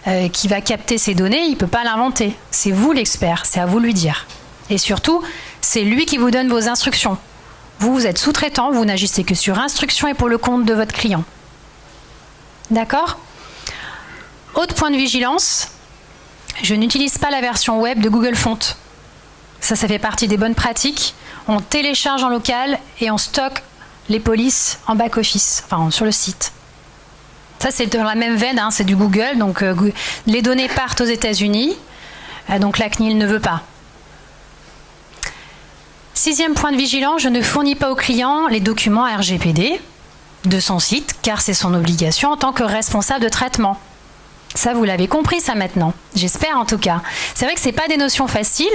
euh, qui va capter ces données, il ne peut pas l'inventer. C'est vous l'expert, c'est à vous de lui dire. Et surtout, c'est lui qui vous donne vos instructions. Vous, vous êtes sous-traitant, vous n'agissez que sur instruction et pour le compte de votre client. D'accord? Autre point de vigilance, je n'utilise pas la version web de Google Font. Ça, ça fait partie des bonnes pratiques. On télécharge en local et on stocke les polices en back-office, enfin sur le site. Ça, c'est dans la même veine, hein, c'est du Google. Donc, euh, les données partent aux États-Unis. Euh, donc, la CNIL ne veut pas. Sixième point de vigilance, je ne fournis pas au client les documents RGPD de son site, car c'est son obligation en tant que responsable de traitement. Ça, vous l'avez compris, ça maintenant. J'espère en tout cas. C'est vrai que ce pas des notions faciles,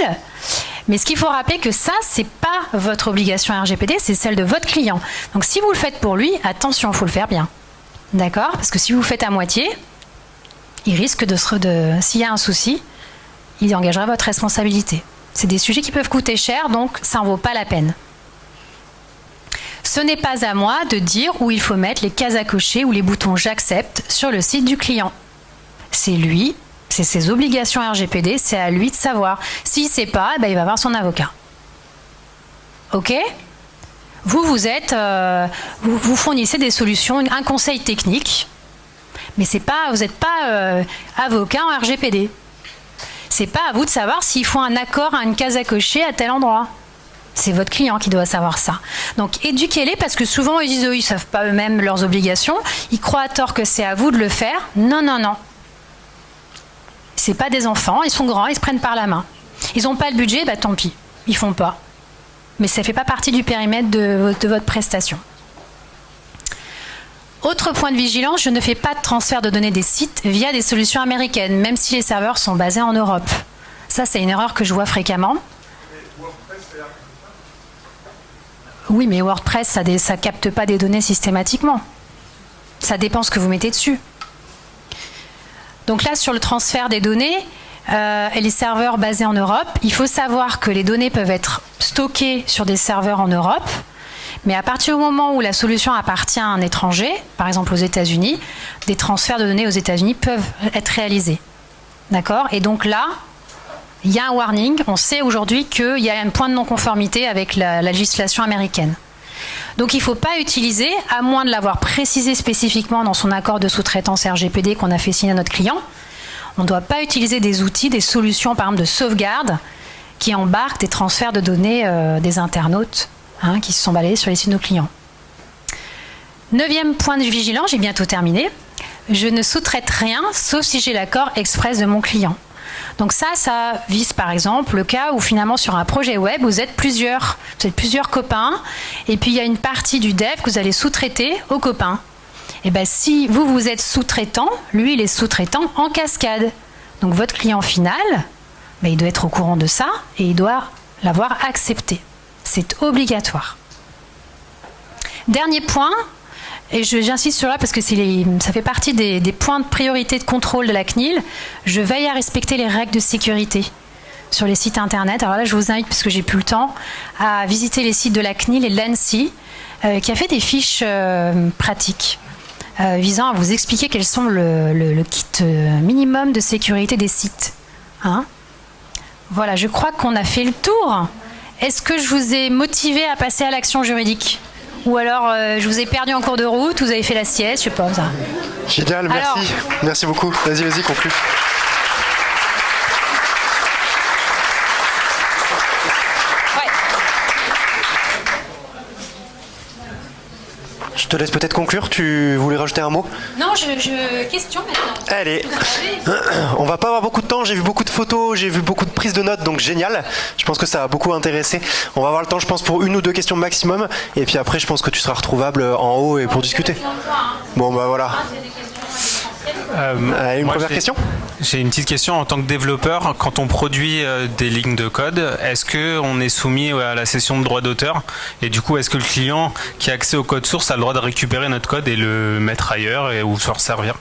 mais ce qu'il faut rappeler que ça, c'est pas votre obligation RGPD, c'est celle de votre client. Donc si vous le faites pour lui, attention, il faut le faire bien. D'accord? Parce que si vous le faites à moitié, il risque de se. De, S'il y a un souci, il engagera votre responsabilité. C'est des sujets qui peuvent coûter cher, donc ça n'en vaut pas la peine. Ce n'est pas à moi de dire où il faut mettre les cases à cocher ou les boutons j'accepte sur le site du client c'est lui, c'est ses obligations RGPD, c'est à lui de savoir. S'il ne sait pas, eh ben, il va voir son avocat. Ok? Vous, vous êtes, euh, vous, fournissez des solutions, un conseil technique, mais pas, vous n'êtes pas euh, avocat en RGPD. C'est pas à vous de savoir s'il faut un accord à une case à cocher à tel endroit. C'est votre client qui doit savoir ça. Donc éduquez-les parce que souvent ils disent oh, ils savent pas eux-mêmes leurs obligations. Ils croient à tort que c'est à vous de le faire. Non, non, non. C'est pas des enfants, ils sont grands, ils se prennent par la main. Ils n'ont pas le budget, bah tant pis, ils font pas. Mais ça ne fait pas partie du périmètre de, votre prestation. Autre point de vigilance, je ne fais pas de transfert de données des sites via des solutions américaines, même si les serveurs sont basés en Europe. Ça, c'est une erreur que je vois fréquemment. Oui, mais WordPress, ça ne capte pas des données systématiquement. Ça dépend ce que vous mettez dessus. Donc là, sur le transfert des données, euh, et les serveurs basés en Europe, il faut savoir que les données peuvent être stockées sur des serveurs en Europe, Mais à partir du moment où la solution appartient à un étranger, par exemple aux États-Unis, des transferts de données aux États-Unis peuvent être réalisés. D'accord? Et donc là, il y a un warning. On sait aujourd'hui qu'il y a un point de non-conformité avec la, législation américaine. Donc il ne faut pas utiliser, à moins de l'avoir précisé spécifiquement dans son accord de sous-traitance RGPD qu'on a fait signer à notre client, on ne doit pas utiliser des outils, des solutions, par exemple de sauvegarde, qui embarquent des transferts de données euh, des internautes hein, qui se sont balayés sur les sites de nos clients. Neuvième point de vigilance, j'ai bientôt terminé. Je ne sous-traite rien, sauf si j'ai l'accord express de mon client. Donc ça, ça vise par exemple le cas où finalement sur un projet web, vous êtes plusieurs, vous êtes plusieurs copains, et puis il y a une partie du dev que vous allez sous-traiter aux copains. Et eh bien si vous, vous êtes sous-traitant, lui, il est sous-traitant en cascade. Donc votre client final, ben, il doit être au courant de ça et il doit l'avoir accepté. C'est obligatoire. Dernier point, et j'insiste sur là parce que ça fait partie des, points de priorité de contrôle de la CNIL. Je veille à respecter les règles de sécurité sur les sites internet. Alors là, je vous invite, parce que j'ai plus le temps, à visiter les sites de la CNIL et de l'ANSI, euh, qui a fait des fiches euh, pratiques euh, visant à vous expliquer quels sont le, kit minimum de sécurité des sites. Hein voilà, je crois qu'on a fait le tour. Est-ce que je vous ai motivé à passer à l'action juridique ou alors, euh, je vous ai perdu en cours de route, vous avez fait la sieste, je sais pas. Ça. Génial, merci. merci beaucoup. Vas-y, vas-y, conclue. Je te laisse peut-être conclure. Tu voulais rajouter un mot Non, je, question maintenant. Allez. On va pas avoir beaucoup de temps. J'ai vu beaucoup de photos, j'ai vu beaucoup de prises de notes, donc génial. Je pense que ça a beaucoup intéressé. On va avoir le temps, je pense, pour une ou deux questions maximum. Et puis après, je pense que tu seras retrouvable en haut et pour discuter. Bon, bah voilà. Euh, une première question J'ai une petite question. En tant que développeur, quand on produit euh, des lignes de code, est-ce qu'on est soumis à la session de droit d'auteur Et du coup, est-ce que le client qui a accès au code source a le droit de récupérer notre code et le mettre ailleurs et, ou se resservir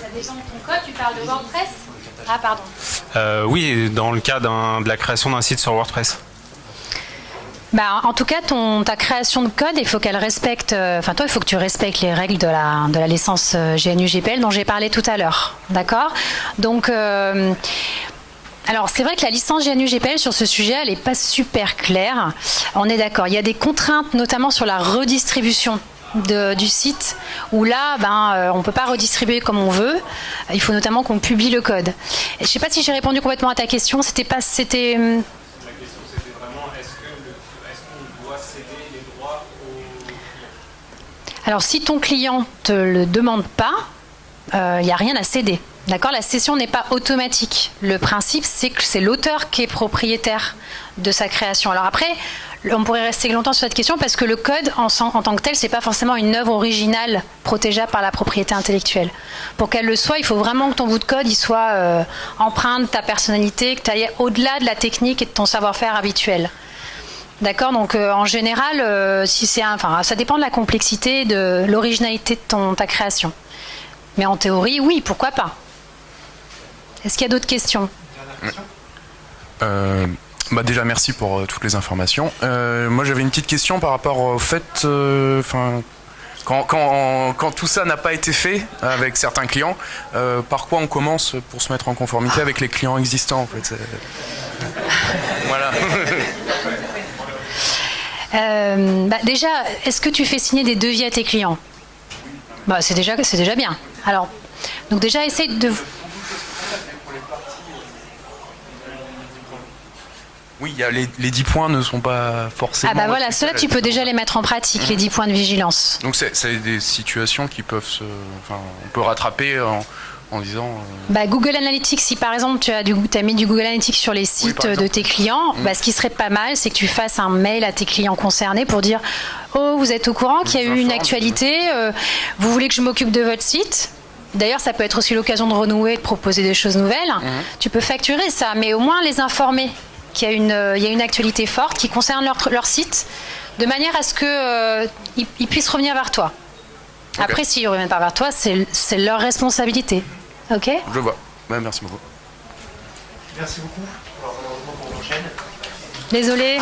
Ça dépend de ton code. Tu parles de WordPress? Ah, pardon. Euh, oui, dans le cas de la création d'un site sur WordPress. Bah, en tout cas, ta création de code, il faut qu'elle respecte. Euh, enfin, toi, il faut que tu respectes les règles de la, licence euh, GNU-GPL dont j'ai parlé tout à l'heure. D'accord? Donc. Euh, alors c'est vrai que la licence GNU-GPL sur ce sujet, elle n'est pas super claire. On est d'accord. Il y a des contraintes, notamment sur la redistribution du site, où là, ben, on ne peut pas redistribuer comme on veut. Il faut notamment qu'on publie le code. je ne sais pas si j'ai répondu complètement à ta question. C'était pas, c'était Alors si ton client ne te le demande pas, il euh, n'y a rien à céder. D'accord? La cession n'est pas automatique. Le principe, c'est que c'est l'auteur qui est propriétaire de sa création. Alors après, on pourrait rester longtemps sur cette question parce que le code en, tant que tel, c'est pas forcément une œuvre originale protégeable par la propriété intellectuelle. Pour qu'elle le soit, il faut vraiment que ton bout de code il soit euh, empreint de ta personnalité, que tu ailles au-delà de la technique et de ton savoir-faire habituel. D'accord, donc euh, en général, euh, si c'est, enfin, ça dépend de la complexité, de l'originalité de ton, ta création. Mais en théorie, oui, pourquoi pas Est-ce qu'il y a d'autres questions? Euh, bah déjà merci pour toutes les informations. moi j'avais une petite question par rapport au fait, enfin quand, quand, tout ça n'a pas été fait avec certains clients, par quoi on commence pour se mettre en conformité avec les clients existants en fait? Voilà. Euh, bah, déjà, est-ce que tu fais signer des devis à tes clients? Bah, c'est déjà, déjà bien. Alors, donc déjà, essaye de. Oui, y a les, les 10 points ne sont pas forcément. Ah bah voilà, cela tu peux déjà les mettre en pratique, les 10 points de vigilance. Donc c'est des situations qui peuvent se. Enfin, on peut rattraper en, en disant. Euh, bah, Google Analytics, si par exemple tu as, du, as mis du Google Analytics sur les sites de tes clients, mm. bah, ce qui serait pas mal, c'est que tu fasses un mail à tes clients concernés pour dire Oh, vous êtes au courant qu'il y a eu une actualité, euh, vous voulez que je m'occupe de votre site? D'ailleurs, ça peut être aussi l'occasion de renouer, de proposer des choses nouvelles. Mm. Tu peux facturer ça, mais au moins les informer qu'il y, a une, euh, y a une actualité forte qui concerne leur, leur site, de manière à ce qu'ils puissent revenir vers toi. Après, s'ils ne reviennent pas vers toi, c'est leur responsabilité. Ok Je vois. merci beaucoup. Merci beaucoup. Alors, Désolé.